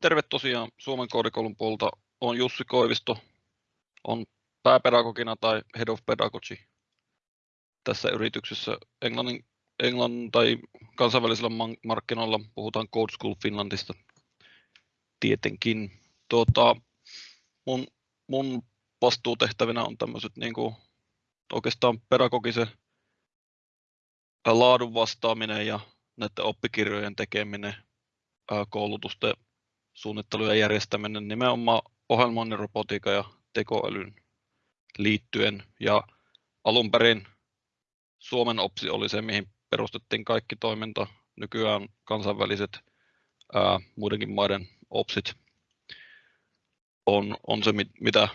terve tosiaan Suomen koodikoulun puolta. Olen Jussi Koivisto, on pääpedagogina tai Head of Pedagogy tässä yrityksessä englannin, englannin tai kansainvälisillä markkinoilla puhutaan Code School Finlandista tietenkin. Tuota, mun, mun vastuutehtävinä on tämmöiset niin kuin, oikeastaan pedagogisen laadun vastaaminen ja näiden oppikirjojen tekeminen, koulutusten suunnittelu ja järjestäminen nimenomaan ohjelmoinnin, robotiikan ja tekoälyn liittyen. Ja alun perin Suomen OPSI oli se, mihin perustettiin kaikki toiminta. Nykyään kansainväliset ää, muidenkin maiden OPSit on, on se, mitä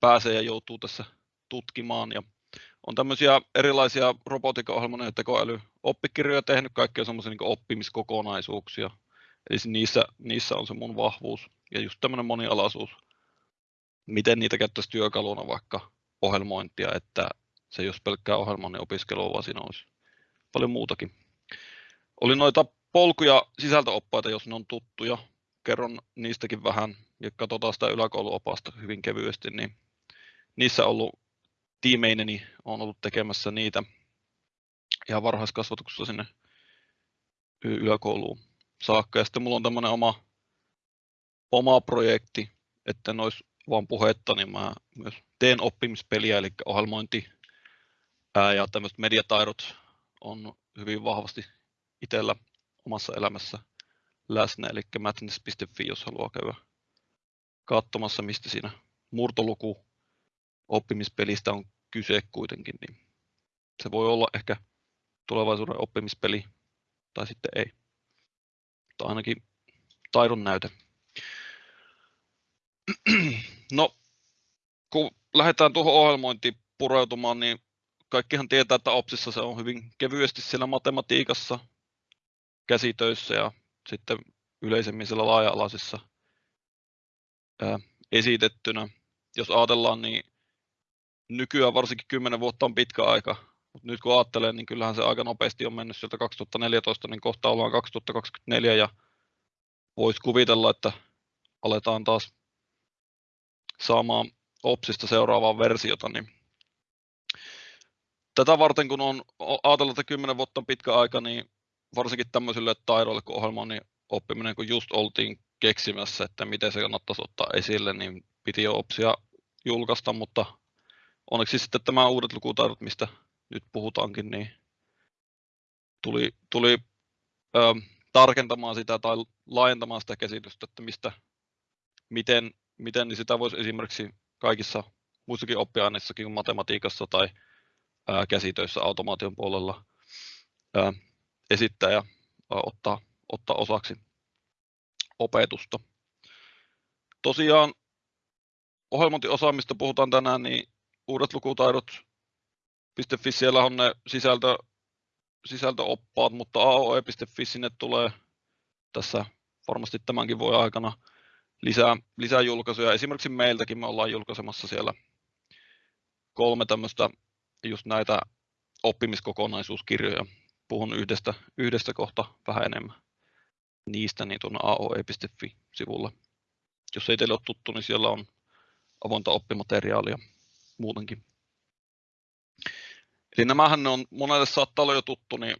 pääsee ja joutuu tässä tutkimaan. Ja on tämmöisiä erilaisia robotiikka ja tekoälyoppikirjoja tehnyt, kaikkia semmoisia niin oppimiskokonaisuuksia. Eli niissä, niissä on se mun vahvuus ja just tämmöinen monialaisuus. Miten niitä käyttäisi työkaluna vaikka ohjelmointia, että se ei olisi pelkkää ohjelmoinnin opiskelua, vaan siinä olisi paljon muutakin. Oli noita polkuja sisältöoppaita, jos ne on tuttuja. Kerron niistäkin vähän ja katsotaan sitä yläkouluopasta hyvin kevyesti, niin niissä ollut tiimeineni on ollut tekemässä niitä ihan varhaiskasvatuksessa sinne yläkouluun saakka. Ja sitten mulla on tämmöinen oma, oma projekti, että en olisi vaan puhetta, niin mä myös teen oppimispeliä, eli ohjelmointi ää, ja tämmöiset mediataidot on hyvin vahvasti itsellä omassa elämässä läsnä, eli madness.fi, jos haluaa käydä katsomassa, mistä siinä murtoluku oppimispelistä on kyse kuitenkin, niin se voi olla ehkä tulevaisuuden oppimispeli tai sitten ei. Mutta ainakin taidon näyte. No, kun lähdetään tuohon ohjelmointiin pureutumaan, niin kaikkihan tietää, että OPSissa se on hyvin kevyesti siellä matematiikassa, käsitöissä ja sitten yleisemmin siellä laaja-alaisissa esitettynä. Jos ajatellaan, niin nykyään varsinkin 10 vuotta on pitkä aika, mutta nyt kun ajattelee, niin kyllähän se aika nopeasti on mennyt sieltä 2014, niin kohta ollaan 2024 ja voisi kuvitella, että aletaan taas saamaan OPSista seuraavaa versiota, niin tätä varten kun on ajatellut, että 10 vuotta on pitkä aika, niin varsinkin tämmöisille taidoille kuin ohjelmoinnin oppiminen, kun just oltiin keksimässä, että miten se kannattaisi ottaa esille, niin piti jo OPSia julkaista, mutta onneksi sitten tämä uudet lukutaidot, mistä nyt puhutaankin, niin tuli, tuli ö, tarkentamaan sitä tai laajentamaan sitä käsitystä, että mistä, miten, miten niin sitä voisi esimerkiksi kaikissa muissakin oppiaineissakin kuin matematiikassa tai ää, käsitöissä automaation puolella ää, esittää ja ää, ottaa, ottaa osaksi opetusta. Tosiaan ohjelmointiosaamista puhutaan tänään, niin uudet lukutaidot.fi, siellä on ne sisältö, sisältöoppaat, mutta aoe.fi sinne tulee tässä varmasti tämänkin voi aikana lisää, lisää julkaisuja. Esimerkiksi meiltäkin me ollaan julkaisemassa siellä kolme tämmöistä just näitä oppimiskokonaisuuskirjoja. Puhun yhdestä, yhdestä kohta vähän enemmän niistä niin tuonne aoe.fi-sivulla. Jos ei teille ole tuttu, niin siellä on avointa oppimateriaalia muutenkin. Eli nämähän on, monelle saattaa olla jo tuttu, niin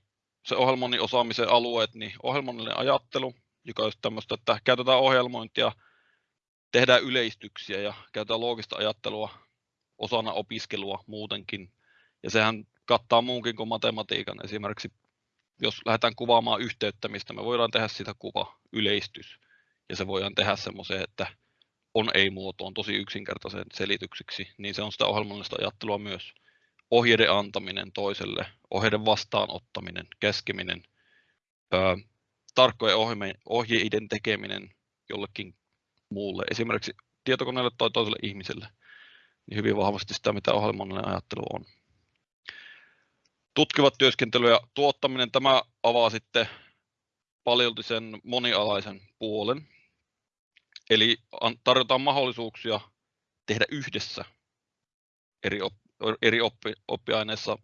se ohjelmoinnin osaamisen alueet, niin ohjelmoinnillinen ajattelu, joka on tämmöistä, että käytetään ohjelmointia, tehdään yleistyksiä ja käytetään loogista ajattelua osana opiskelua muutenkin. Ja sehän kattaa muunkin kuin matematiikan. Esimerkiksi jos lähdetään kuvaamaan yhteyttämistä, me voidaan tehdä sitä kuva, yleistys. Ja se voidaan tehdä semmoiseen, että on ei-muotoon tosi yksinkertaisen selityksiksi, niin se on sitä ohjelmallista ajattelua myös. Ohjeiden antaminen toiselle, ohjeiden vastaanottaminen, keskeminen, ää, tarkkojen ohjeiden tekeminen jollekin muulle, esimerkiksi tietokoneelle tai toiselle ihmiselle, niin hyvin vahvasti sitä, mitä ohjelmallinen ajattelu on. Tutkivat työskentely ja tuottaminen, tämä avaa sitten paljolti sen monialaisen puolen, Eli tarjotaan mahdollisuuksia tehdä yhdessä eri, eri oppi, oppiaineissa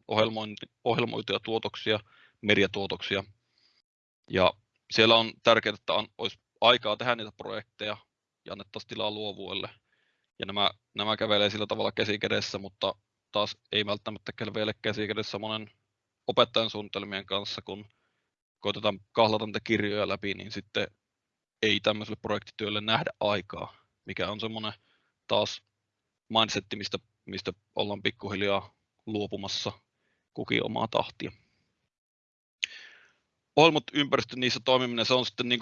ohjelmoituja tuotoksia, mediatuotoksia. Ja siellä on tärkeää, että olisi aikaa tehdä niitä projekteja ja annettaisiin tilaa luovuudelle. Ja nämä, nämä kävelee sillä tavalla käsi kädessä, mutta taas ei välttämättä kävele käsi kädessä monen opettajan suunnitelmien kanssa, kun koitetaan kahlata niitä kirjoja läpi, niin sitten ei tämmöiselle projektityölle nähdä aikaa, mikä on semmoinen taas mindsetti, mistä, mistä ollaan pikkuhiljaa luopumassa kukin omaa tahtia. Ohjelmot ympäristö niissä toimiminen, se on sitten niin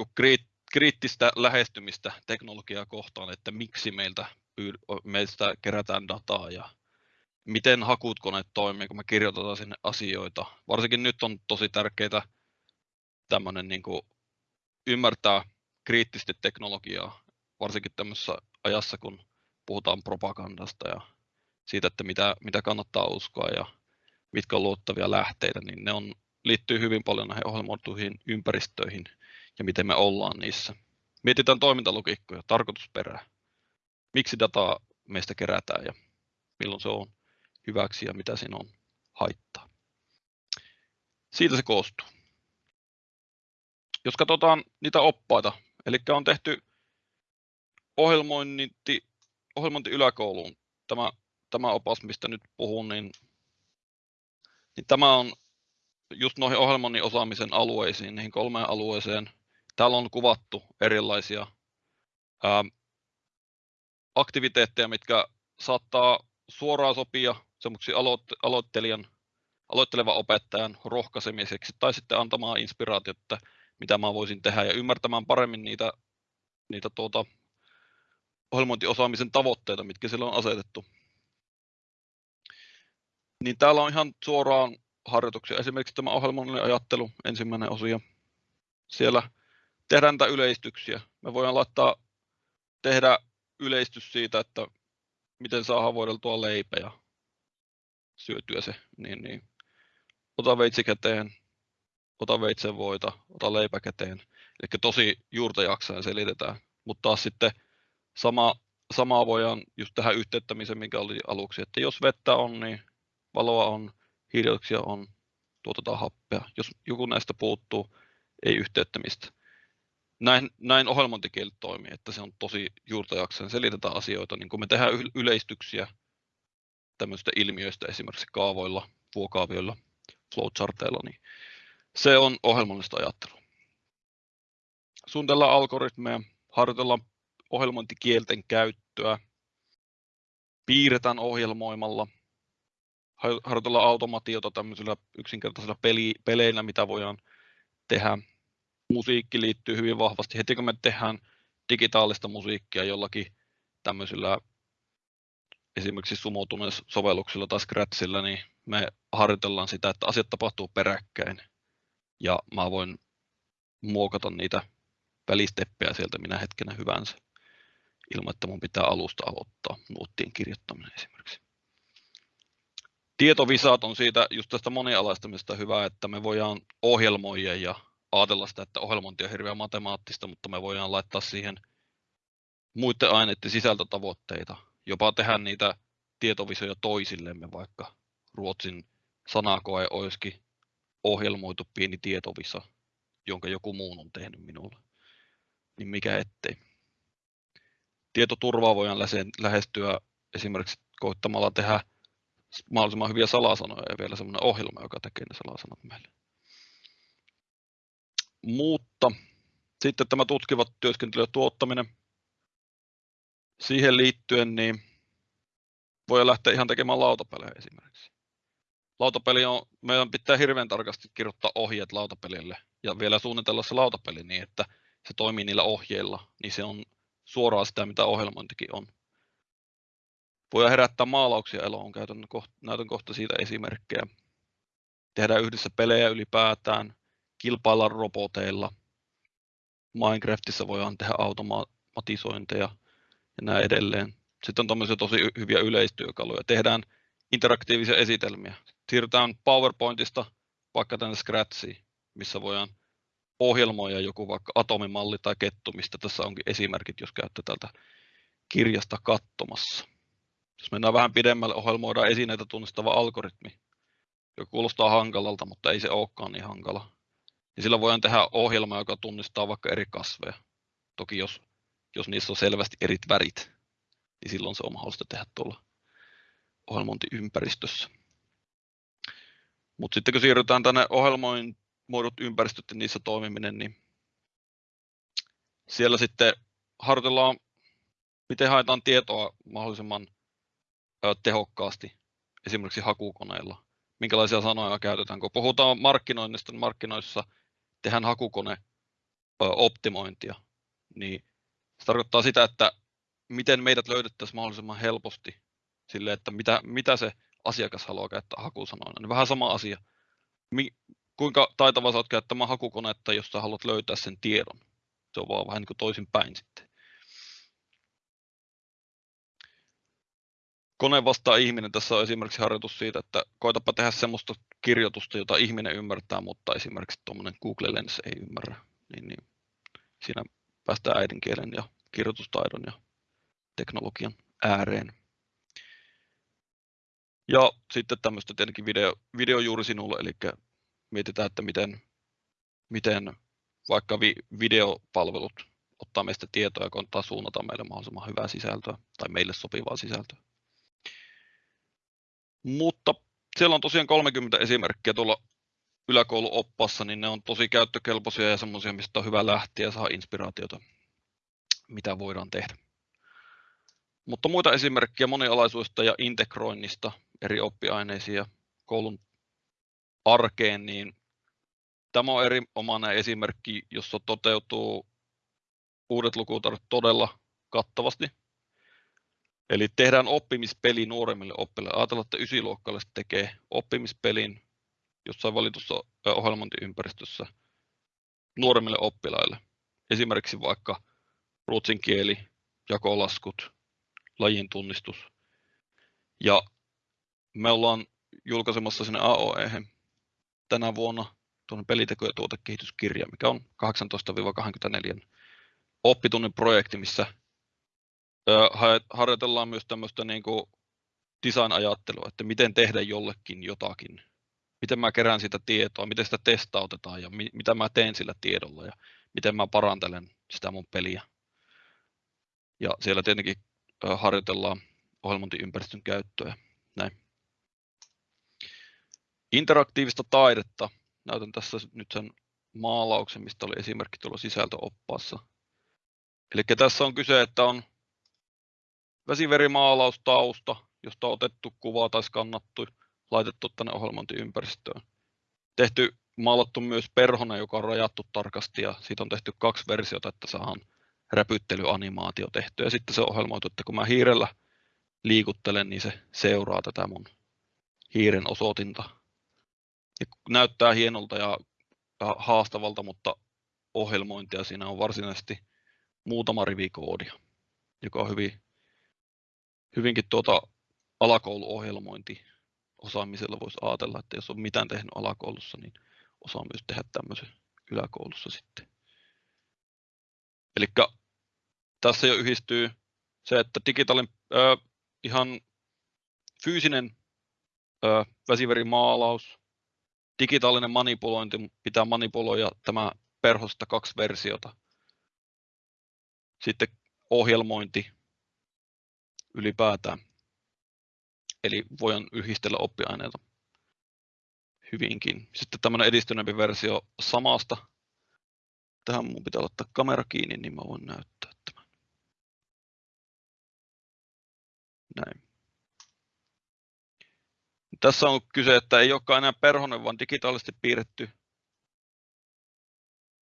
kriittistä lähestymistä teknologiaa kohtaan, että miksi meiltä, meistä kerätään dataa ja miten hakukoneet toimii, kun me kirjoitetaan sinne asioita. Varsinkin nyt on tosi tärkeää tämmöinen niin kuin ymmärtää kriittisesti teknologiaa, varsinkin tämmöisessä ajassa, kun puhutaan propagandasta ja siitä, että mitä, mitä kannattaa uskoa ja mitkä on luottavia lähteitä, niin ne on, liittyy hyvin paljon näihin ohjelmoituihin ympäristöihin ja miten me ollaan niissä. Mietitään toimintalogiikkoja, tarkoitusperää, miksi dataa meistä kerätään ja milloin se on hyväksi ja mitä siinä on haittaa. Siitä se koostuu. Jos katsotaan niitä oppaita, eli on tehty ohjelmointi, ohjelmointi yläkouluun, tämä, tämä opas, mistä nyt puhun, niin, niin tämä on just noihin ohjelmoinnin osaamisen alueisiin, niihin kolmeen alueeseen. Täällä on kuvattu erilaisia ää, aktiviteetteja, mitkä saattaa suoraan sopia semmoiksi aloittelijan, aloittelevan opettajan rohkaisemiseksi tai sitten antamaan inspiraatiota, mitä mä voisin tehdä ja ymmärtämään paremmin niitä, niitä tuota, ohjelmointiosaamisen tavoitteita, mitkä sillä on asetettu. Niin täällä on ihan suoraan harjoituksia. Esimerkiksi tämä ohjelmoinnin ajattelu, ensimmäinen osio. Siellä tehdään näitä yleistyksiä. Me voidaan laittaa tehdä yleistys siitä, että miten saa voideltua leipä ja syötyä se, niin, niin ota veitsi käteen, ota veitsen voita, ota leipä käteen. Eli tosi juurta jaksaen selitetään. Mutta taas sitten sama, samaa voidaan just tähän yhteyttämiseen, mikä oli aluksi, että jos vettä on, niin valoa on, hiilidioksia on, tuotetaan happea. Jos joku näistä puuttuu, ei yhteyttämistä. Näin, näin ohjelmointikieli toimii, että se on tosi juurta jaksaen, selitetään asioita, niin kun me tehdään yleistyksiä tämmöistä ilmiöistä esimerkiksi kaavoilla, vuokaavioilla, flowcharteilla, niin se on ohjelmallista ajattelua. Suunnitellaan algoritmeja, harjoitellaan ohjelmointikielten käyttöä, piirretään ohjelmoimalla, harjoitellaan automatiota tämmöisillä yksinkertaisilla peli, peleillä, mitä voidaan tehdä. Musiikki liittyy hyvin vahvasti. Heti kun me tehdään digitaalista musiikkia jollakin tämmöisillä esimerkiksi sumoutuneilla sovelluksilla tai Scratchilla, niin me harjoitellaan sitä, että asiat tapahtuu peräkkäin. Ja mä voin muokata niitä välisteppejä sieltä minä hetkenä hyvänsä ilman, että mun pitää alusta aloittaa nuottien kirjoittaminen esimerkiksi. Tietovisat on siitä just tästä monialaistamista hyvä, että me voidaan ohjelmoida ja ajatella sitä, että ohjelmointi on hirveän matemaattista, mutta me voidaan laittaa siihen muiden aineiden sisältötavoitteita, jopa tehdä niitä tietovisoja toisillemme, vaikka Ruotsin sanakoe olisikin ohjelmoitu pieni tietovisa, jonka joku muu on tehnyt minulle. Niin mikä ettei tietoturvaa voidaan lähestyä esimerkiksi koittamalla tehdä mahdollisimman hyviä salasanoja ja vielä sellainen ohjelma, joka tekee ne salasanat meille. Mutta sitten tämä tutkivat työskentely ja tuottaminen. Siihen liittyen niin voi lähteä ihan tekemään lautapelejä esimerkiksi. Lautapeli on, meidän pitää hirveän tarkasti kirjoittaa ohjeet lautapelille ja vielä suunnitella se lautapeli niin, että se toimii niillä ohjeilla, niin se on suoraan sitä, mitä ohjelmointikin on. Voi herättää maalauksia eloon, käytän kohta, näytän kohta siitä esimerkkejä. Tehdään yhdessä pelejä ylipäätään, kilpailla roboteilla. Minecraftissa voidaan tehdä automatisointeja ja näin edelleen. Sitten on tämmöisiä tosi hyviä yleistyökaluja. Tehdään interaktiivisia esitelmiä. Siirrytään PowerPointista vaikka tänne Scratchiin, missä voidaan ohjelmoida joku vaikka atomimalli tai kettu, mistä tässä onkin esimerkit, jos käytte tältä kirjasta katsomassa. Jos mennään vähän pidemmälle, ohjelmoidaan esineitä tunnistava algoritmi, joka kuulostaa hankalalta, mutta ei se olekaan niin hankala. Ja sillä voidaan tehdä ohjelma, joka tunnistaa vaikka eri kasveja. Toki jos, jos niissä on selvästi eri värit, niin silloin se on mahdollista tehdä tuolla ohjelmointiympäristössä. Mutta sitten kun siirrytään tänne ohjelmoidut ympäristöt ja niissä toimiminen, niin siellä sitten harjoitellaan, miten haetaan tietoa mahdollisimman tehokkaasti esimerkiksi hakukoneilla. Minkälaisia sanoja käytetään. Kun puhutaan markkinoinnista, niin markkinoissa tehdään hakukone optimointia, niin se tarkoittaa sitä, että miten meidät löydettäisiin mahdollisimman helposti sille, että mitä, mitä se asiakas haluaa käyttää hakusanoina. Niin vähän sama asia. Mi, kuinka taitava olet käyttämään hakukonetta, jos sä haluat löytää sen tiedon. Se on vaan vähän niin kuin toisin päin sitten. Kone vastaa ihminen. Tässä on esimerkiksi harjoitus siitä, että koitapa tehdä semmoista kirjoitusta, jota ihminen ymmärtää, mutta esimerkiksi tuommoinen Google Lens ei ymmärrä. Niin, niin siinä päästään äidinkielen ja kirjoitustaidon ja teknologian ääreen. Ja sitten tämmöistä tietenkin video, video juuri sinulle, eli mietitään, että miten, miten vaikka vi, videopalvelut ottaa meistä tietoa ja koittaa suunnata meille mahdollisimman hyvää sisältöä tai meille sopivaa sisältöä. Mutta siellä on tosiaan 30 esimerkkiä tuolla yläkouluoppassa, niin ne on tosi käyttökelpoisia ja semmoisia, mistä on hyvä lähteä ja saa inspiraatiota, mitä voidaan tehdä. Mutta muita esimerkkejä monialaisuudesta ja integroinnista eri oppiaineisiin ja koulun arkeen, niin tämä on erinomainen esimerkki, jossa toteutuu uudet lukutaidot todella kattavasti. Eli tehdään oppimispeli nuoremmille oppilaille. Ajatellaan, että ysiluokkalaiset tekee oppimispelin jossain valitussa ohjelmointiympäristössä nuoremmille oppilaille. Esimerkiksi vaikka ruotsin kieli, jakolaskut, lajin tunnistus. Ja me ollaan julkaisemassa sinne AOE tänä vuonna tuonne peliteko- ja tuotekehityskirja, mikä on 18-24 oppitunnin projekti, missä harjoitellaan myös tämmöistä niin design-ajattelua, että miten tehdä jollekin jotakin. Miten mä kerään sitä tietoa, miten sitä testautetaan ja mi- mitä mä teen sillä tiedolla ja miten mä parantelen sitä mun peliä. Ja siellä tietenkin harjoitellaan ohjelmointiympäristön käyttöä. Näin. Interaktiivista taidetta. Näytän tässä nyt sen maalauksen, mistä oli esimerkki tuolla sisältöoppaassa. Eli tässä on kyse, että on vesiverimaalaustausta, josta on otettu kuva tai skannattu, laitettu tänne ohjelmointiympäristöön. Tehty, maalattu myös perhona, joka on rajattu tarkasti ja siitä on tehty kaksi versiota, että saadaan räpyttelyanimaatio tehty. Ja sitten se on ohjelmoitu, että kun mä hiirellä liikuttelen, niin se seuraa tätä mun hiiren osoitinta. Ja näyttää hienolta ja haastavalta, mutta ohjelmointia siinä on varsinaisesti muutama rivi koodia, joka on hyvin hyvinkin tuota alakouluohjelmointi osaamisella voisi ajatella, että jos on mitään tehnyt alakoulussa, niin osaa myös tehdä tämmöisen yläkoulussa sitten. Eli tässä jo yhdistyy se, että digitaalinen äh, ihan fyysinen äh, väsiverimaalaus, digitaalinen manipulointi, pitää manipuloida tämä perhosta kaksi versiota. Sitten ohjelmointi, ylipäätään. Eli voin yhdistellä oppiaineita hyvinkin. Sitten tämmöinen edistyneempi versio samasta. Tähän mun pitää ottaa kamera kiinni, niin mä voin näyttää tämän. Näin. Tässä on kyse, että ei olekaan enää perhonen, vaan digitaalisesti piirretty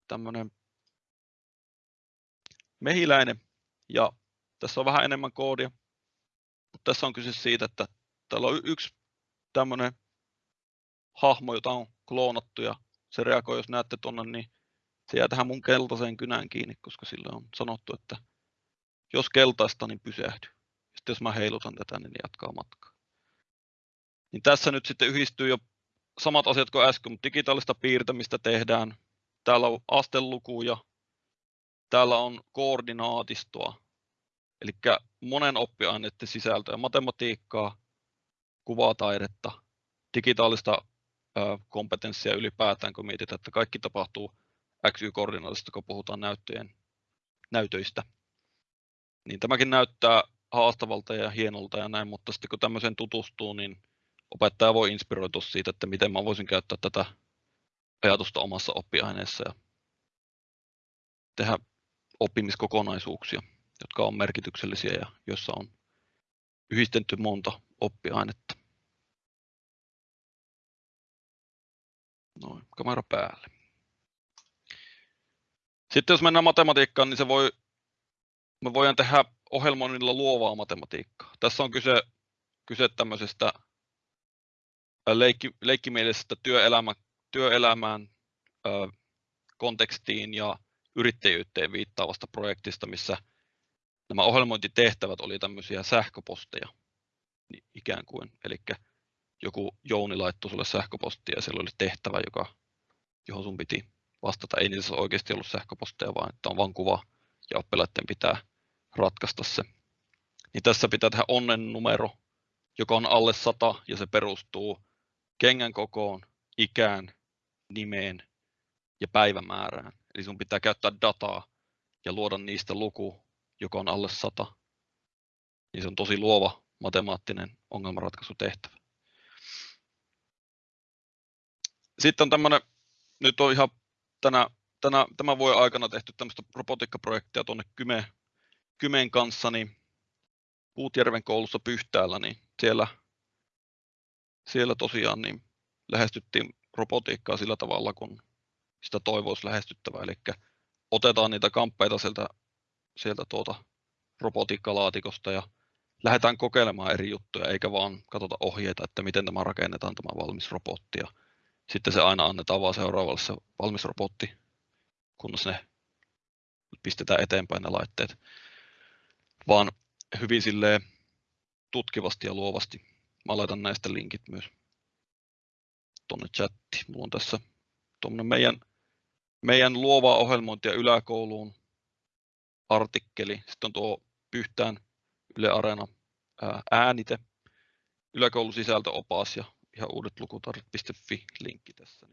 tämmöinen mehiläinen. Ja tässä on vähän enemmän koodia. Mutta tässä on kyse siitä, että täällä on yksi tämmöinen hahmo, jota on kloonattu ja se reagoi, jos näette tuonne, niin se jää tähän mun keltaiseen kynään kiinni, koska sille on sanottu, että jos keltaista, niin pysähdy. Sitten jos mä heilutan tätä, niin jatkaa matkaa. Niin tässä nyt sitten yhdistyy jo samat asiat kuin äsken, mutta digitaalista piirtämistä tehdään. Täällä on astelukuja, täällä on koordinaatistoa, Eli monen oppiaineiden sisältöä, matematiikkaa, kuvataidetta, digitaalista kompetenssia ylipäätään, kun mietitään, että kaikki tapahtuu XY-koordinaatista, kun puhutaan näyttöjen näytöistä. Niin tämäkin näyttää haastavalta ja hienolta ja näin, mutta sitten kun tämmöiseen tutustuu, niin opettaja voi inspiroitua siitä, että miten mä voisin käyttää tätä ajatusta omassa oppiaineessa ja tehdä oppimiskokonaisuuksia, jotka on merkityksellisiä ja joissa on yhdistetty monta oppiainetta. Noin, kamera päälle. Sitten jos mennään matematiikkaan, niin se voi, me voidaan tehdä ohjelmoinnilla luovaa matematiikkaa. Tässä on kyse, kyse tämmöisestä leikki, leikkimielisestä työelämä, työelämään, ö, kontekstiin ja yrittäjyyteen viittaavasta projektista, missä nämä ohjelmointitehtävät oli tämmöisiä sähköposteja niin ikään kuin. Eli joku Jouni laittoi sulle sähköpostia ja siellä oli tehtävä, joka, johon sun piti vastata. Ei niissä oikeasti ollut sähköposteja, vaan että on vain kuva ja oppilaiden pitää ratkaista se. Niin tässä pitää tehdä onnen numero, joka on alle 100 ja se perustuu kengän kokoon, ikään, nimeen ja päivämäärään. Eli sun pitää käyttää dataa ja luoda niistä luku, joka on alle 100. Niin se on tosi luova matemaattinen ongelmanratkaisutehtävä. Sitten on tämmöinen, nyt on ihan tänä, tänä, tämän vuoden aikana tehty tämmöistä robotiikkaprojektia tuonne Kyme, Kymeen kanssa, niin Puutjärven koulussa Pyhtäällä, niin siellä, siellä tosiaan niin lähestyttiin robotiikkaa sillä tavalla, kun sitä toivoisi lähestyttävää. Eli otetaan niitä kamppeita sieltä, sieltä tuota robotiikkalaatikosta ja lähdetään kokeilemaan eri juttuja, eikä vaan katsota ohjeita, että miten tämä rakennetaan tämä valmis robotti. Ja sitten se aina annetaan vaan seuraavalle se valmis robotti, kunnes ne pistetään eteenpäin ne laitteet. Vaan hyvin silleen tutkivasti ja luovasti. Mä laitan näistä linkit myös tuonne chatti. Mulla on tässä meidän, meidän luovaa ohjelmointia yläkouluun artikkeli. Sitten on tuo Pyhtään Yle Areena äänite, yläkoulusisältöopas ja ihan uudet lukutarjat.fi linkki tässä.